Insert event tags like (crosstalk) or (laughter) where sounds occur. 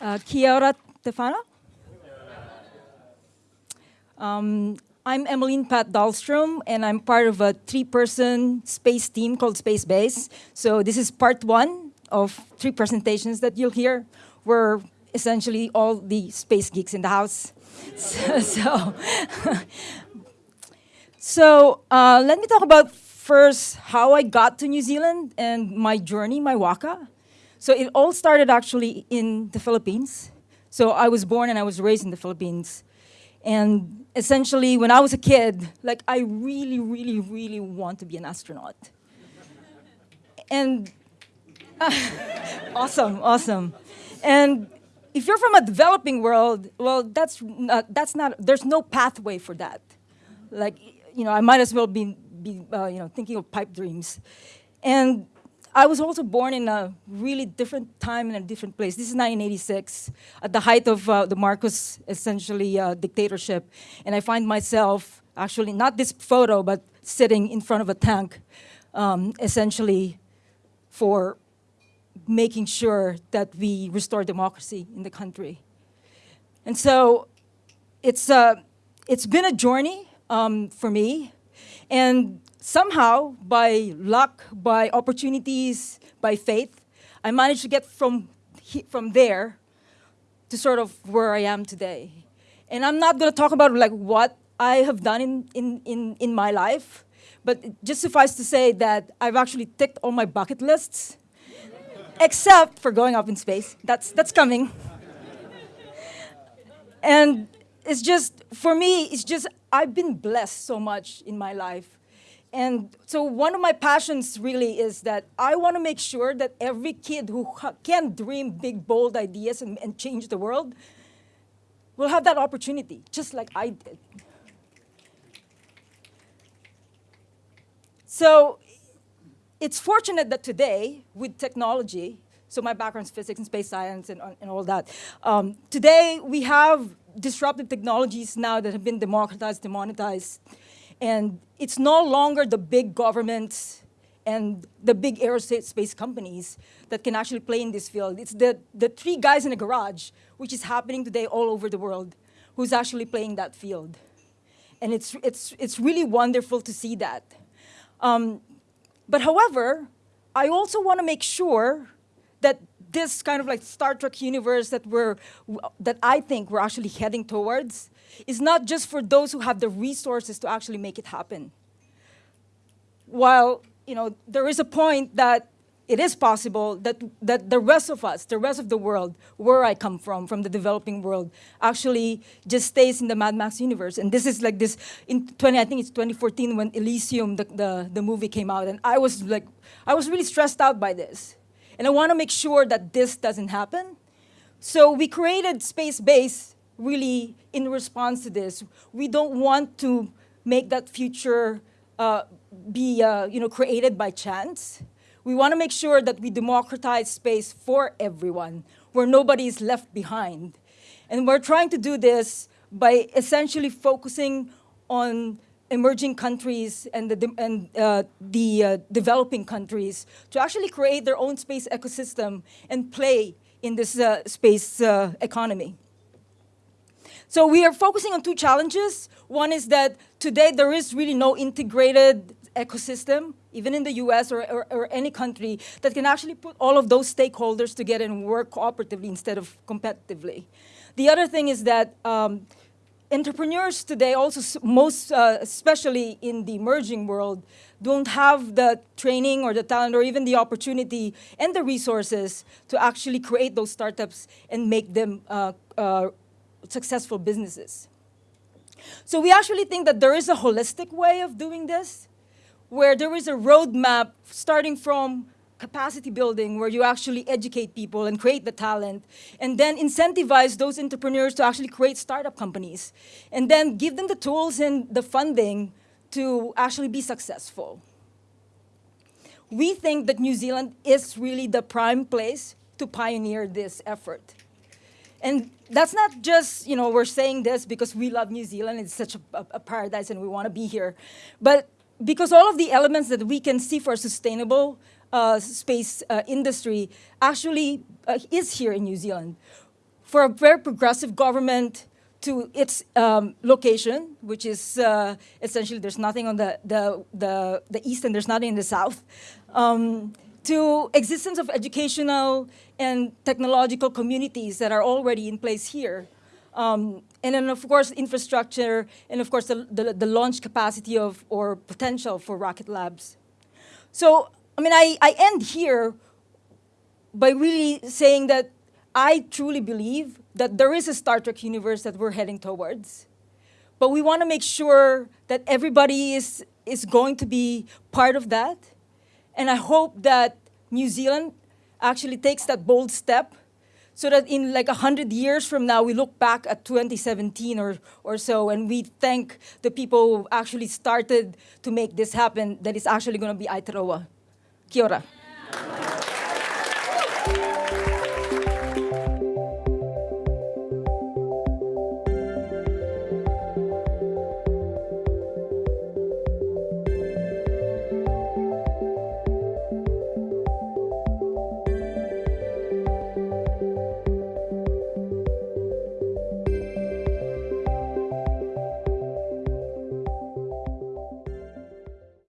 Uh, kia ora, Tefano. Um, I'm Emeline Paat Dahlstrom, and I'm part of a three-person space team called Space Base. So this is part one of three presentations that you'll hear. We're essentially all the space geeks in the house. (laughs) so, so, (laughs) so uh, let me talk about first how I got to New Zealand and my journey, my waka. So it all started actually in the Philippines. So I was born and I was raised in the Philippines. And essentially, when I was a kid, like I really, really, really want to be an astronaut. and uh, (laughs) awesome, awesome. And if you're from a developing world, well, that's not, that's not, there's no pathway for that. Like, you know, I might as well be, be uh, you know, thinking of pipe dreams. And I was also born in a really different time in a different place. This is 1986, at the height of uh, the Marcos, essentially, uh, dictatorship. And I find myself, actually, not this photo, but sitting in front of a tank, um, essentially, for making sure that we restore democracy in the country. And so it's, uh, it's been a journey um, for me. And somehow, by luck, by opportunities, by faith, I managed to get from, from there to sort of where I am today. And I'm not going to talk about like what I have done in, in, in, in my life, but just suffice to say that I've actually ticked all my bucket lists, except for going up in space. That's, that's coming. and it's just, for me, it's just, I've been blessed so much in my life and so one of my passions really is that I want to make sure that every kid who can dream big, bold ideas and, and change the world will have that opportunity, just like I did. So it's fortunate that today, with technology, so my background is physics and space science and, and all that, um, today we have disruptive technologies now that have been democratized, demonetized, and it's no longer the big governments and the big aerospace companies that can actually play in this field. It's the, the three guys in a garage, which is happening today all over the world, who's actually playing that field. And it's, it's, it's really wonderful to see that. Um, but however, I also want to make sure that this kind of like Star Trek universe that we're, that I think we're actually heading towards is not just for those who have the resources to actually make it happen. While, you know, there is a point that it is possible that, that the rest of us, the rest of the world, where I come from, from the developing world, actually just stays in the Mad Max universe. And this is like this, in 20, I think it's 2014 when Elysium, the, the, the movie came out, and I was like, I was really stressed out by this. And I want to make sure that this doesn't happen. So we created Space Base really in response to this. We don't want to make that future uh, be uh, you know, created by chance. We want to make sure that we democratize space for everyone, where nobody is left behind. And we're trying to do this by essentially focusing on emerging countries and the, and, uh, the uh, developing countries to actually create their own space ecosystem and play in this uh, space uh, economy. So we are focusing on two challenges. One is that today there is really no integrated ecosystem, even in the US or, or, or, any country, that can actually put all of those stakeholders together and work cooperatively instead of competitively. The other thing is that um, entrepreneurs today also, most uh, especially in the emerging world, don't have the training or the talent or even the opportunity and the resources to actually create those startups and make them uh, uh, successful businesses. So we actually think that there is a holistic way of doing this, where there is a roadmap starting from capacity building where you actually educate people and create the talent and then incentivize those entrepreneurs to actually create startup companies and then give them the tools and the funding to actually be successful. We think that New Zealand is really the prime place to pioneer this effort. And that's not just, you know, we're saying this because we love New Zealand, it's such a, a paradise and we want to be here. But because all of the elements that we can see for a sustainable uh, space uh, industry actually uh, is here in New Zealand. for a very progressive government to its um, location, which is uh, essentially there's nothing on the, the, the, the east and there's nothing in the south, um, to existence of educational and technological communities that are already in place here. Um, and then, of course, infrastructure, and of course, the, the, the launch capacity of or potential for Rocket Labs. So, I mean, I, I end here by really saying that I truly believe that there is a Star Trek universe that we're heading towards. But we want to make sure that everybody is, is going to be part of that. And I hope that New Zealand actually takes that bold step so that in like 100 years from now, we look back at 2017 or, or so and we thank the people who actually started to make this happen that is actually going to be Aotearoa. Kia ora.